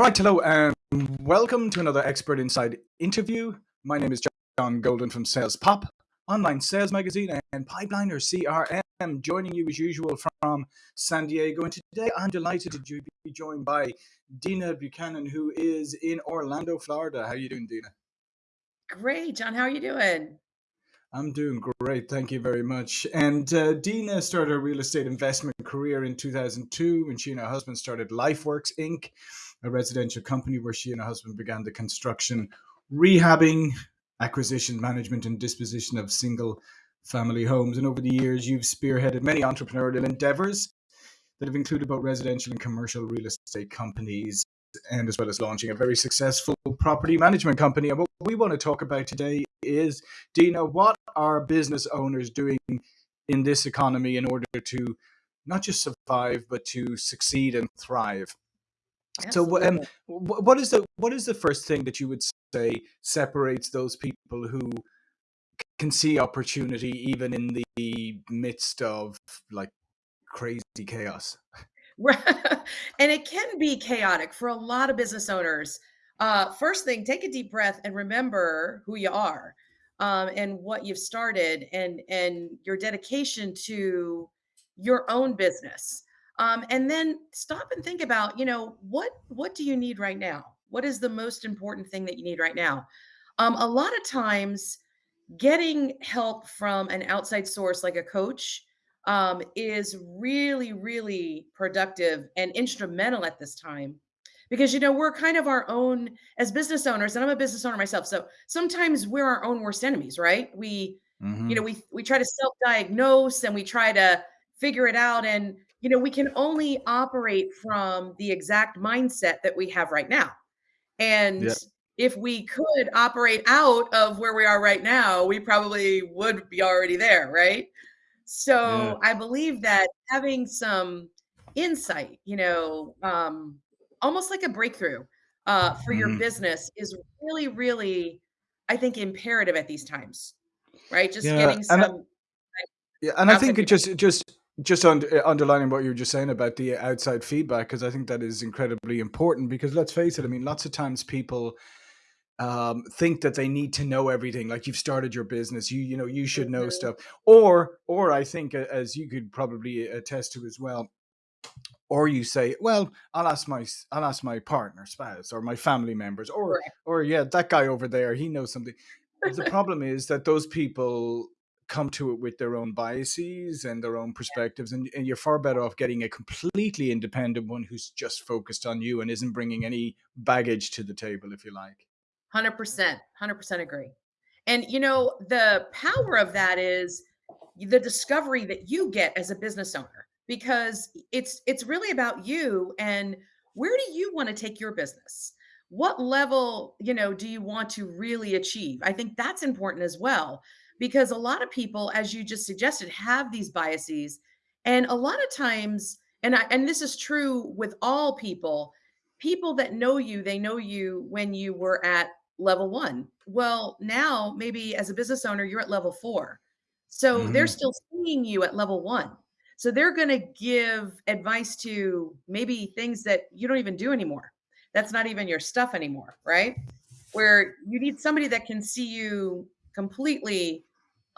All right, hello, and welcome to another Expert Insight interview. My name is John Golden from Sales Pop, online sales magazine, and Pipeliner CRM, joining you as usual from San Diego. And today I'm delighted to be joined by Dina Buchanan, who is in Orlando, Florida. How are you doing, Dina? Great, John. How are you doing? I'm doing great, thank you very much. And uh, Dina started a real estate investment career in 2002 when she and her husband started LifeWorks Inc a residential company where she and her husband began the construction, rehabbing, acquisition, management, and disposition of single family homes. And over the years, you've spearheaded many entrepreneurial endeavors that have included both residential and commercial real estate companies, and as well as launching a very successful property management company. And what we want to talk about today is, Dina, what are business owners doing in this economy in order to not just survive, but to succeed and thrive? So, um, what is the what is the first thing that you would say separates those people who can see opportunity even in the midst of like crazy chaos? and it can be chaotic for a lot of business owners. Uh, first thing, take a deep breath and remember who you are um, and what you've started and and your dedication to your own business. Um, and then stop and think about, you know, what what do you need right now? What is the most important thing that you need right now? Um, a lot of times, getting help from an outside source like a coach um, is really, really productive and instrumental at this time because you know we're kind of our own as business owners and i'm a business owner myself so sometimes we're our own worst enemies right we you know hmm we we try to self-diagnose and we try to figure it out and you know we can only operate from the exact mindset that we have right now. And Yeah, if we could operate out of where we are right now we probably would be already there right? Yeah, so i believe that having some insight you know um almost like a breakthrough uh for your hmm business is really really i think imperative at these times right? Just yeah. getting And some Yeah, and I think it just just just un- uh, underlining what you were just saying about the outside feedback because I think that is incredibly important because let's face it, I mean, lots of times people um, think that they need to know everything. Like you've started your business, you you know you should know Mhm. stuff, or or I think uh, as you could probably attest to as well, or you say, well, I'll ask my i'll ask my partner, spouse, or my family members, or Correct. or yeah, that guy over there, he knows something. The problem is that those people come to it with their own biases and their own perspectives, and, and you're far better off getting a completely independent one who's just focused on you and isn't bringing any baggage to the table, if you like. 100%, 100% agree. And you know, the power of that is the discovery that you get as a business owner because it's it's really about you and where do you want to take your business? What level, you know, do you want to really achieve? I think that's important as well because a lot of people as you just suggested have these biases and a lot of times and I, and this is true with all people people that know you they know you when you were at level 1. Well, now maybe as a business owner, you're at level 4. So they're hmm still seeing you at level 1. So they're going to give advice to maybe things that you don't even do anymore. That's not even your stuff anymore, right? Where you need somebody that can see you completely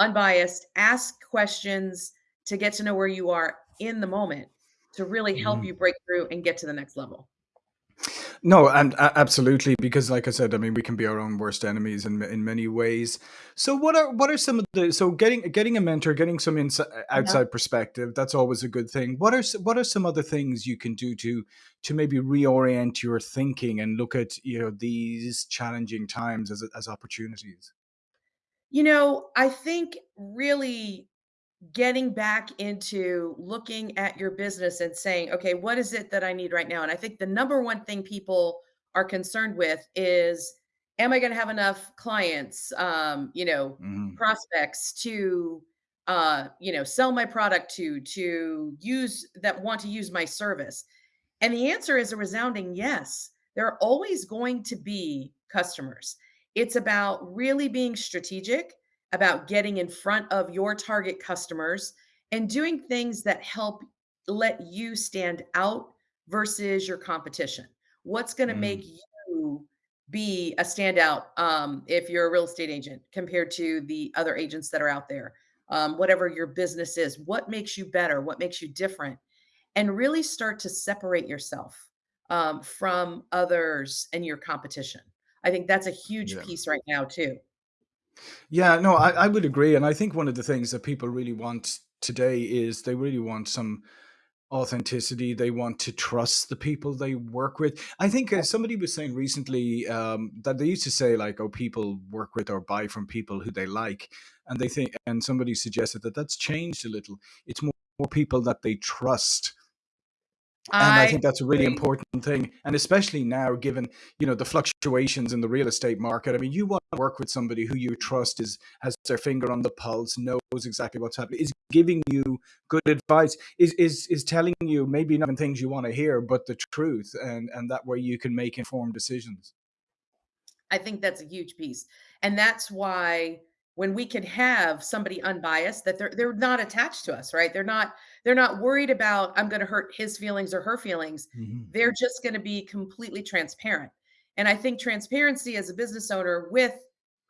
unbiased, ask questions to get to know where you are in the moment to really help mm-hmm. you break through and get to the next level. No, and a- absolutely, because like I said, I mean, we can be our own worst enemies in in many ways. So, what are what are some of the so getting getting a mentor, getting some inside uh, Yeah. outside perspective, that's always a good thing. What are what are some other things you can do to to maybe reorient your thinking and look at you know these challenging times as as opportunities? You know, I think really getting back into looking at your business and saying, okay, what is it that I need right now? And I think the number one thing people are concerned with is, am I going to have enough clients, um, you know, hmm prospects to, uh, you know, sell my product to, to use that want to use my service? And the answer is a resounding yes. There are always going to be customers. It's about really being strategic, about getting in front of your target customers and doing things that help let you stand out versus your competition. What's gonna Mm, make you be a standout, um, if you're a real estate agent compared to the other agents that are out there? Um, whatever your business is, what makes you better? What makes you different? And really start to separate yourself, um, from others and your competition. I think that's a huge yeah. piece right now too. Yeah, no, I, I would agree. And I think one of the things that people really want today is they really want some authenticity. They want to trust the people they work with. I think uh, somebody was saying recently um, that they used to say like, "Oh, people work with or buy from people who they like," and they think, and somebody suggested that that's changed a little. It's more, more people that they trust and I I think that's a really important thing, and especially now, given you know the fluctuations in the real estate market. I mean, you want to work with somebody who you trust is has their finger on the pulse, knows exactly what's happening, is giving you good advice, is is is telling you maybe not even things you want to hear, but the truth, and and that way you can make informed decisions. I think that's a huge piece. And that's why when we can have somebody unbiased that they're they're not attached to us, right? They're not they're not worried about I'm going to hurt his feelings or her feelings. hmm They're just going to be completely transparent. And I think transparency as a business owner with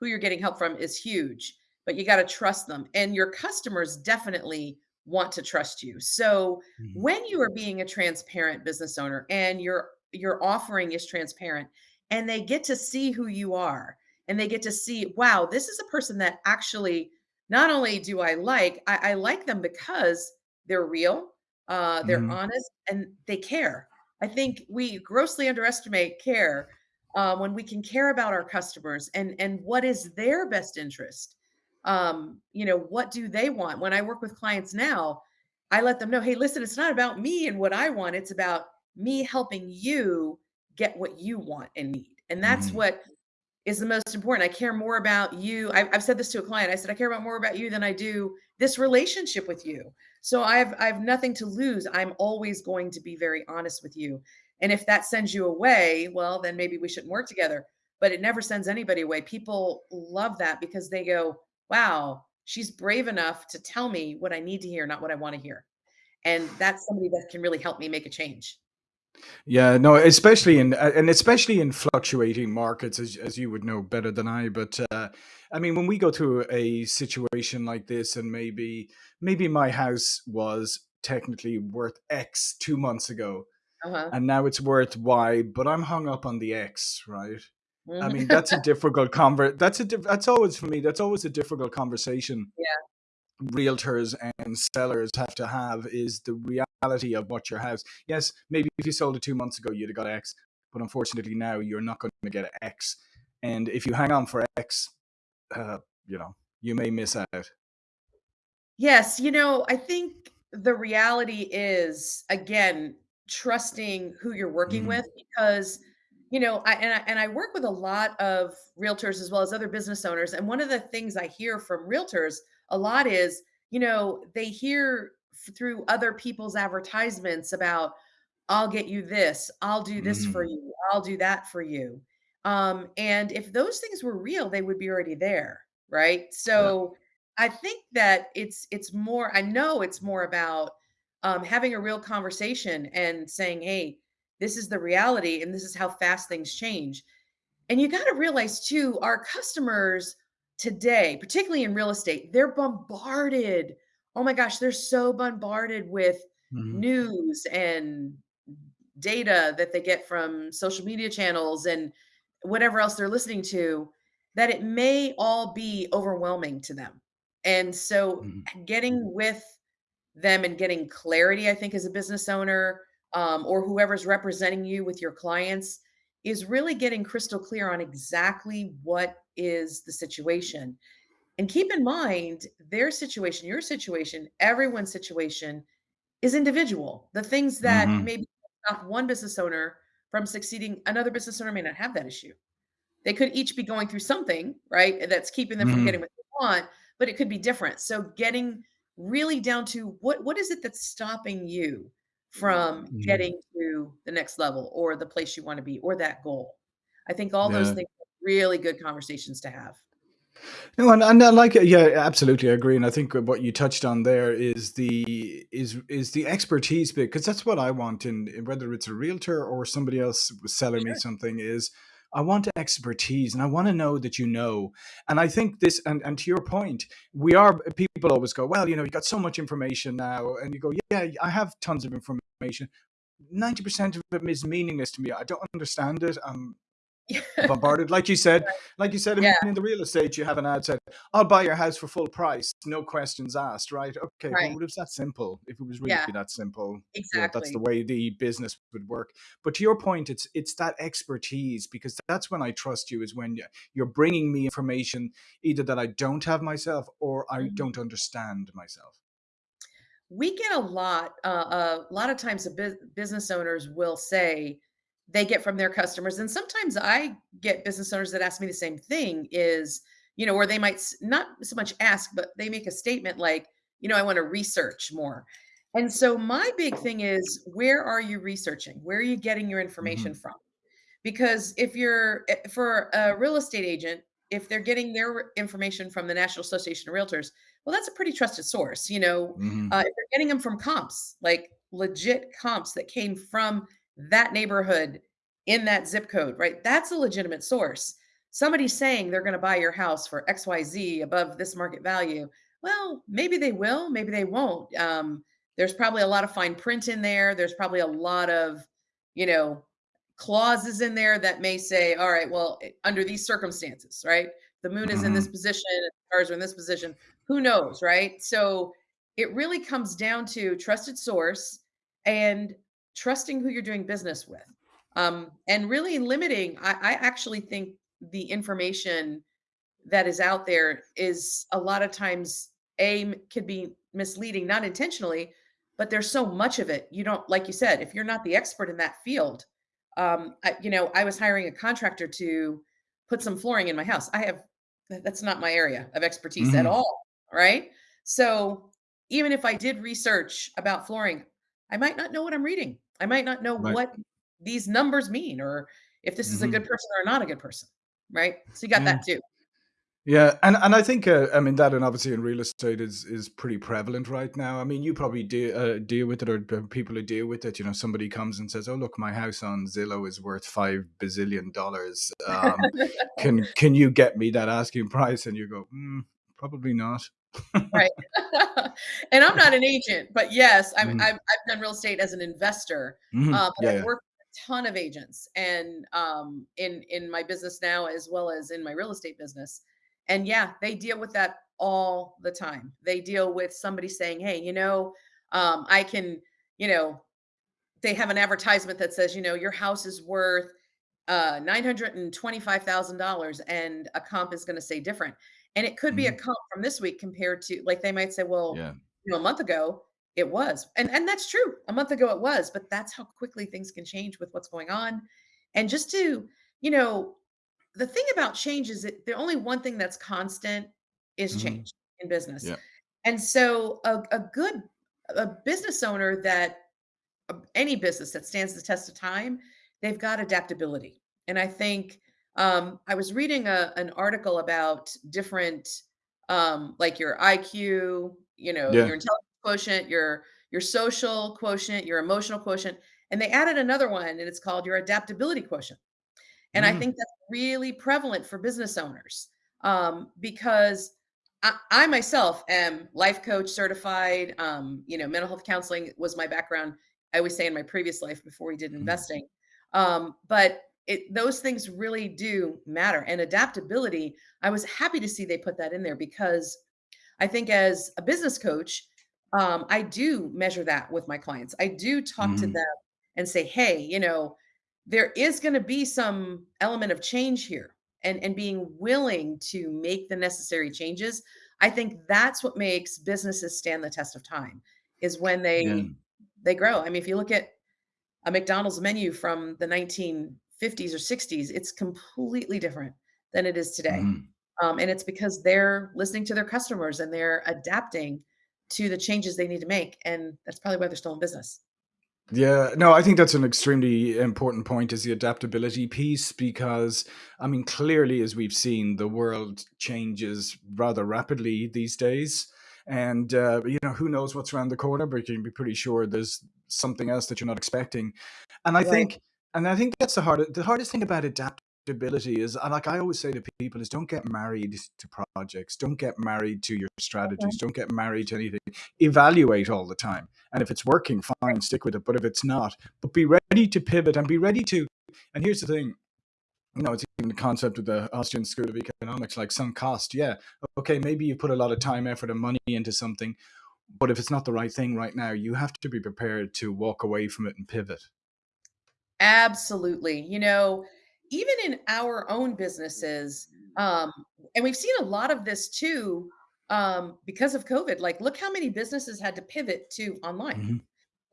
who you're getting help from is huge, but you got to trust them. And your customers definitely want to trust you. So hmm when you are being a transparent business owner and your your offering is transparent, and they get to see who you are and they get to see wow this is a person that actually not only do i like i, I like them because they're real uh, they're hmm honest and they care. I think we grossly underestimate care uh, when we can care about our customers and and what is their best interest. Um, you know what do they want? When i work with clients now i let them know hey listen it's not about me and what i want it's about me helping you get what you want and need. And that's hmm what is the most important. I care more about you. I've, I've said this to a client. I said, I care about more about you than I do this relationship with you. So I've I've nothing to lose. I'm always going to be very honest with you. And if that sends you away, well, then maybe we shouldn't work together. But it never sends anybody away. People love that because they go, wow, she's brave enough to tell me what I need to hear, not what I want to hear. And that's somebody that can really help me make a change. Yeah, no, especially in and especially in fluctuating markets, as as you would know better than I. But uh, I mean, when we go through a situation like this, and maybe maybe my house was technically worth X two months ago, Uh-huh. and now it's worth Y, but I'm hung up on the X, right? I Mhm. mean, that's a difficult convert. That's a diff- that's always for me. That's always a difficult conversation yeah. realtors and sellers have to have is the reality of what your house. Yes, maybe if you sold it two months ago, you'd have got X, but unfortunately now you're not going to get X. And if you hang on for X, uh, you know, you may miss out. Yes, you know, I think the reality is again trusting who you're working hmm with because you know, I and I and I work with a lot of realtors as well as other business owners and one of the things I hear from realtors a lot is, you know, they hear through other people's advertisements about I'll get you this, I'll do this for hmm you, I'll do that for you. Um and if those things were real, they would be already there, right? Yeah. So I think that it's it's more I know it's more about, um, having a real conversation and saying, "Hey, this is the reality and this is how fast things change." And you gotta realize too, our customers today, particularly in real estate, they're bombarded. Oh my gosh, they're so bombarded with hmm news and data that they get from social media channels and whatever else they're listening to, that it may all be overwhelming to them. And so hmm getting with them and getting clarity, I think, as a business owner, um, or whoever's representing you with your clients is really getting crystal clear on exactly what is the situation. And keep in mind their situation, your situation, everyone's situation is individual. The things that hmm maybe stop one business owner from succeeding, another business owner may not have that issue. They could each be going through something, right, that's keeping them from getting what they want, but it could be different. So getting really down to what what is it that's stopping you from hmm getting to the next level or the place you want to be or that goal? I think all those things are really good conversations to have. No, and, and I like it. Yeah, absolutely, I agree. And I think what you touched on there is the is is the expertise bit because that's what I want in, in whether it's a realtor or somebody else selling me Sure. something is I want expertise and I want to know that you know. And I think this and and to your point, we are people always go, well, you know, you got so much information now, and you go, yeah, I have tons of information. 90% of it is meaningless to me. I don't understand it. I'm bombarded. Like you said, like you said, Yeah, in the real estate, you have an ad said, "I'll buy your house for full price, no questions asked." Right? Okay. Well, right. it was that simple. If it was really Yeah, that simple, you know, that's the way the business would work. But to your point, it's it's that expertise because that's when I trust you. Is when you- you're bringing me information either that I don't have myself or I Mhm. don't understand myself. We get a lot, uh, a lot of times the bus business owners will say they get from their customers, and sometimes I get business owners that ask me the same thing is, you know, or they might not so much ask, but they make a statement like, you know, "I wanna research more." And so my big thing is, where are you researching? Where are you getting your information hmm from? Because if you're eh, for a real estate agent, if they're getting their information from the National Association of Realtors, well, that's a pretty trusted source, you know? hmm Uh, if they're getting them from comps, like legit comps that came from that neighborhood in that zip code, right? That's a legitimate source. Somebody saying they're gonna buy your house for XYZ above this market value, well, maybe they will, maybe they won't. Um, there's probably a lot of fine print in there. There's probably a lot of, you know, clauses in there that may say, all right, well, eh, under these circumstances, right? The moon is in this hmm position, stars are in this position. Who knows, right? So it really comes down to trusted source and trusting who you're doing business with. Um, and really limiting, I, I actually think the information that is out there is a lot of times a could be misleading, not intentionally, but there's so much of it. You don't, like you said, if you're not the expert in that field, um, I, you know, I was hiring a contractor to put some flooring in my house. I have that's not my area of expertise at hmm all, right? So even if I did research about flooring, I might not know what I'm reading. I might not know Right. what these numbers mean or if this is a good hmm person or not a good person, right? So you got Yeah. that too. Yeah, and and I think uh, I mean that, and obviously in real estate is is pretty prevalent right now. I mean, you probably deal uh, deal with it, or people who deal with it. You know, somebody comes and says, "Oh, look, my house on Zillow is worth five bazillion dollars. Um, can can you get me that asking price?" And you go, mm, "Probably not." Right. And I'm not an agent, but yes, I'm hmm I've I've done real estate as an investor, hmm uh, but Yeah, I've yeah. worked with a ton of agents and, um, in in my business now as well as in my real estate business. And yeah, they deal with that all the time. They deal with somebody saying, "Hey, you know, um, I can" you know, they have an advertisement that says, you know, "Your house is worth uh, $925,000 and a comp is going to say different. And it could be a hmm comp from this week compared to like they might say, well, Yeah. you know, a month ago it was. And and that's true. A month ago it was, but that's how quickly things can change with what's going on. And just to, you know, the thing about change is that the only one thing that's constant is hmm change in business. Yeah. And so a, a good a business owner that uh, any business that stands the test of time, they've got adaptability. And I think um, I was reading a, an article about different, um, like your IQ, you know, Yeah. your intelligence quotient, your your social quotient, your emotional quotient, and they added another one, and it's called your adaptability quotient. And I hmm think that's really prevalent for business owners um, because I, I myself am life coach certified. Um, you know, mental health counseling was my background. I always say in my previous life before we did hmm investing. Um, but it, those things really do matter. And adaptability, I was happy to see they put that in there because I think as a business coach, um, I do measure that with my clients. I do talk to hmm them and say, hey, you know, there is going to be some element of change here and and being willing to make the necessary changes i think that's what makes businesses stand the test of time is when Yeah. they they grow i mean if you look at a mcdonald's menu from the 1950s or 60s it's completely different than it is today. Hmm um, and it's because they're listening to their customers and they're adapting to the changes they need to make and that's probably why they're still in business. Yeah, no, I think that's an extremely important point is the adaptability piece because I mean clearly as we've seen the world changes rather rapidly these days and uh, you know who knows what's around the corner but you can be pretty sure there's something else that you're not expecting and I Right. think and I think that's the hardest the hardest thing about adaptability is uh, like I always say to people is don't get married to projects don't get married to your strategies don't get married to anything evaluate all the time and if it's working, fine, stick with it. But if it's not, but be ready to pivot and be ready to. And here's the thing, you know, it's even the concept of the Austrian School of Economics, like sunk cost. Yeah, okay, maybe you put a lot of time, effort, and money into something, but if it's not the right thing right now, you have to be prepared to walk away from it and pivot. Absolutely. You know, even in our own businesses, um, and we've seen a lot of this too, um, because of COVID. Like, look how many businesses had to pivot to online. hmm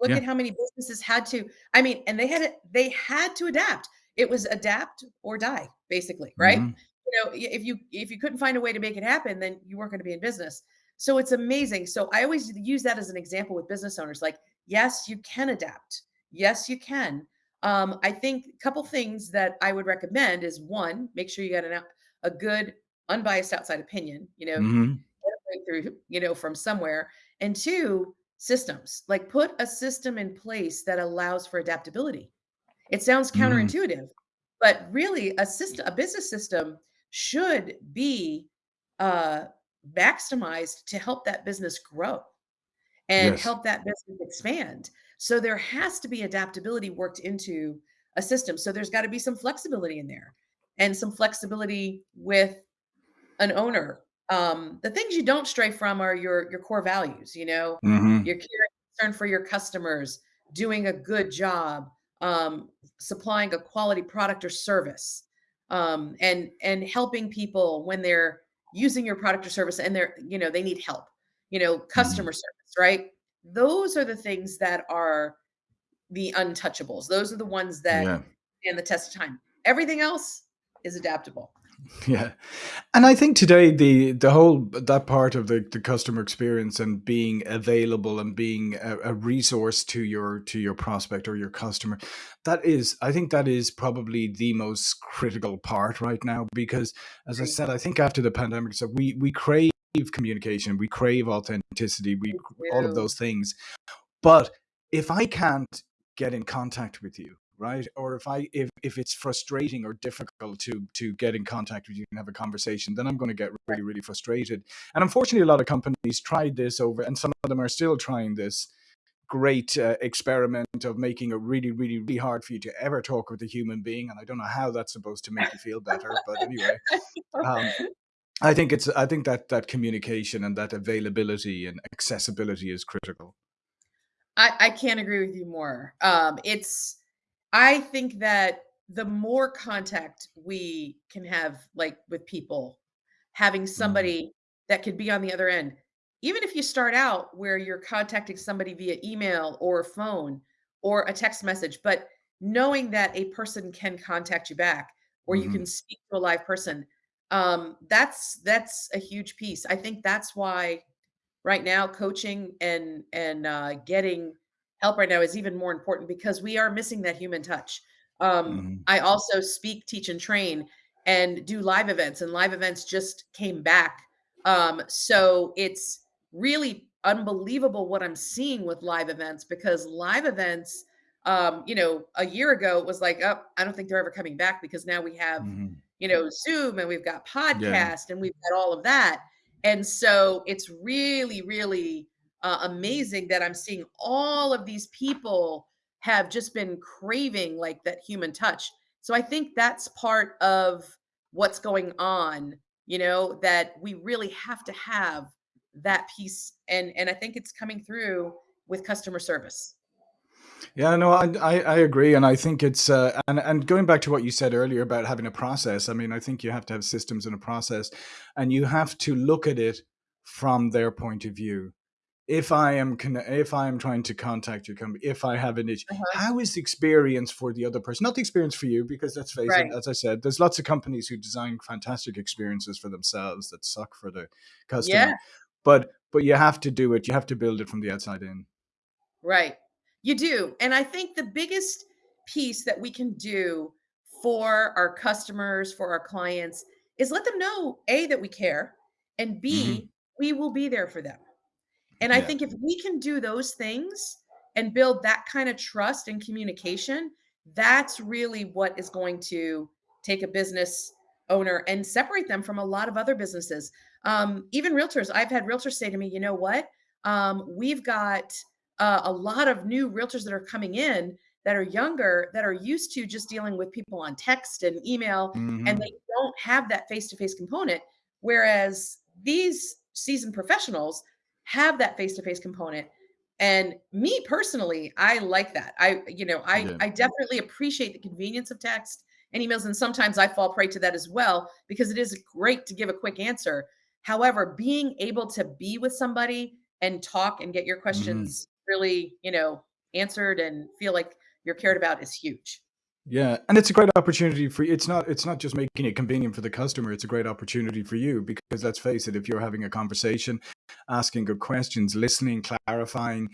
Look Yeah. at how many businesses had to I mean, and they had they had to adapt. It was adapt or die, basically, right? hmm You know, if you if you couldn't find a way to make it happen, then you weren't gonna be in business. So it's amazing. So I always use that as an example with business owners, like, yes, you can adapt. Yes, you can. Um, I think a couple things that I would recommend is, 1, make sure you got an a good unbiased outside opinion, you know, hmm breakthrough, you know, from somewhere. And 2, systems. Like put a system in place that allows for adaptability. It sounds hmm counterintuitive, but really a system a business system should be uh maximized to help that business grow and Yes. help that business expand. So there has to be adaptability worked into a system. So there's got to be some flexibility in there and some flexibility with an owner. Um, the things you don't stray from are your your core values, you know, hmm your care and concern for your customers, doing a good job, um, supplying a quality product or service, um, and and helping people when they're using your product or service and they're, you know, they need help, you know, hmm customer service, right? Those are the things that are the untouchables. Those are the ones that Yeah. stand the test of time. Everything else is adaptable. Yeah. And I think today the the whole that part of the, the customer experience and being available and being a, a resource to your to your prospect or your customer, that is I think that is probably the most critical part right now because as I said, I think after the pandemic, so we we crave communication, we crave authenticity, we all of those things. But if I can't get in contact with you, right? Or if I if if it's frustrating or difficult to to get in contact with you and have a conversation, then I'm going to get really really frustrated. And unfortunately, a lot of companies tried this over, and some of them are still trying this great uh, experiment of making it really really really hard for you to ever talk with a human being. And I don't know how that's supposed to make you feel better, but anyway, um, I think it's I think that that communication and that availability and accessibility is critical. I I can't agree with you more. Um, it's I think that the more contact we can have, like, with people, having Mhm, somebody that could be on the other end, even if you start out where you're contacting somebody via email or phone or a text message, but knowing that a person can contact you back or you mhm, can speak to a live person, um, that's that's a huge piece. I think that's why right now coaching and and uh, getting help right now is even more important because we are missing that human touch um, mhm. i also speak teach and train and do live events and live events just came back um, so it's really unbelievable what i'm seeing with live events because live events um, you know a year ago it was like oh i don't think they're ever coming back because now we have Mhm. You know zoom and we've got Yeah. podcast and we've got all of that and so it's really, really uh, amazing that I'm seeing all of these people have just been craving like that human touch. So I think that's part of what's going on, you know, that we really have to have that piece and and I think it's coming through with customer service. Yeah, no, I I agree, and I think it's uh, and and going back to what you said earlier about having a process. I mean, I think you have to have systems and a process, and you have to look at it from their point of view. If I am if I am trying to contact your company, if I have an issue, Uh-huh. how is the experience for the other person? Not the experience for you, because let's face it, as I said, there's lots of companies who design fantastic experiences for themselves that suck for the customer. Yeah. customer. But but you have to do it. You have to build it from the outside in. Right. You do, and I think the biggest piece that we can do for our customers, for our clients, is let them know, A, that we care, and Mhm. B, we will be there for them. And I think if we can do those things and build that kind of trust and communication, that's really what is going to take a business owner and separate them from a lot of other businesses. Um, even realtors, I've had realtors say to me, you know what? Um, we've got uh, a lot of new realtors that are coming in that are younger that are used to just dealing with people on text and email, and Mhm. they don't have that face to face component. Whereas these seasoned professionals have that face to face component. And me personally, I like that. I, you know, I Yeah. I definitely appreciate the convenience of text and emails, and sometimes I fall prey to that as well because it is great to give a quick answer. However, being able to be with somebody and talk and get your Mhm. questions really, you know, answered and feel like you're cared about is huge. Yeah, and it's a great opportunity for it's not it's not just making it convenient for the customer, it's a great opportunity for you because let's face it, if you're having a conversation, asking good questions, listening, clarifying,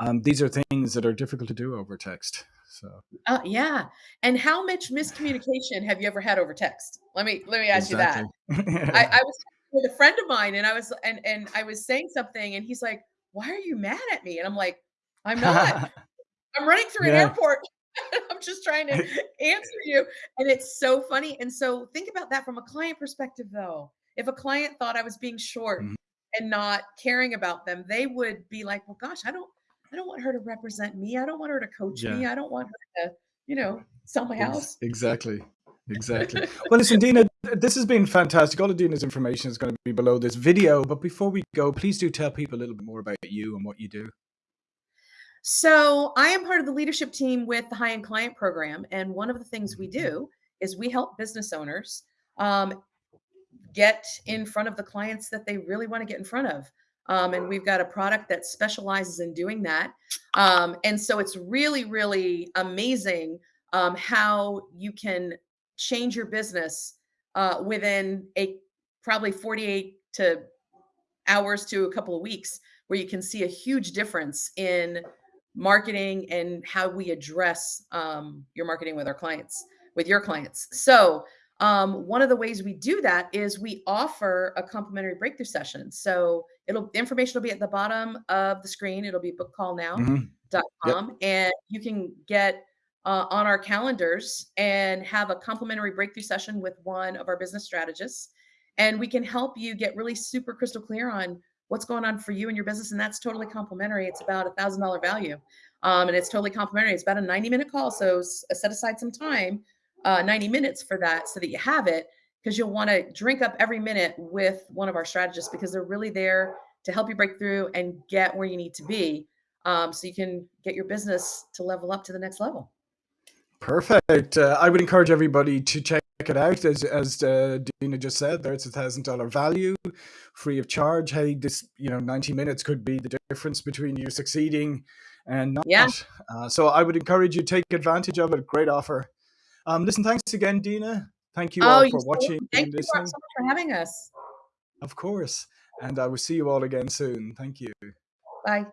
um, these are things that are difficult to do over text. So Uh, yeah. And how much miscommunication have you ever had over text? Let me let me ask you that. I I was with a friend of mine and I was and and I was saying something and he's like, "Why are you mad at me?" And I'm like, "I'm not. I'm running through an airport. I'm just trying to answer you." And it's so funny. And so think about that from a client perspective though. If a client thought I was being short Mhm. and not caring about them, they would be like, "Well, gosh, I don't I don't want her to represent me. I don't want her to coach Yeah. me. I don't want her to, you know, sell my house." exactly, exactly. Well, listen, Dina, this has been fantastic. All of Dina's information is gonna be below this video, but before we go, please do tell people a little bit more about you and what you do. So I am part of the leadership team with the high end client program. And one of the things we do is we help business owners um, get in front of the clients that they really want to get in front of. Um, and we've got a product that specializes in doing that. Um, and so it's really, really amazing um, how you can change your business uh, within a probably 48 to hours to a couple of weeks where you can see a huge difference in marketing and how we address um, your marketing with our clients with your clients so um, one of the ways we do that is we offer a complimentary breakthrough session so it'll information will be at the bottom of the screen it'll be Mhm. Yep. bookcallnow.com and you can get uh, on our calendars and have a complimentary breakthrough session with one of our business strategists and we can help you get really super crystal clear on what's going on for you and your business. And that's totally complimentary. It's about a thousand dollar value. Um, and it's totally complimentary. It's about a 90 minute call. So uh, set aside some time, uh, 90 minutes for that so that you have it because you'll want to drink up every minute with one of our strategists because they're really there to help you break through and get where you need to be um, so you can get your business to level up to the next level. Perfect. Uh, I would encourage everybody to check it out. As as uh, Dina just said, there it's a thousand dollar value, free of charge. Hey, this you know ninety minutes could be the difference between you succeeding and Yeah. not. Uh, so I would encourage you to take advantage of it. Great offer. Um, listen, thanks again, Dina. Thank you Oh, all for watching. Thank and you so much for having us. Of course, and I will see you all again soon. Thank you. Bye.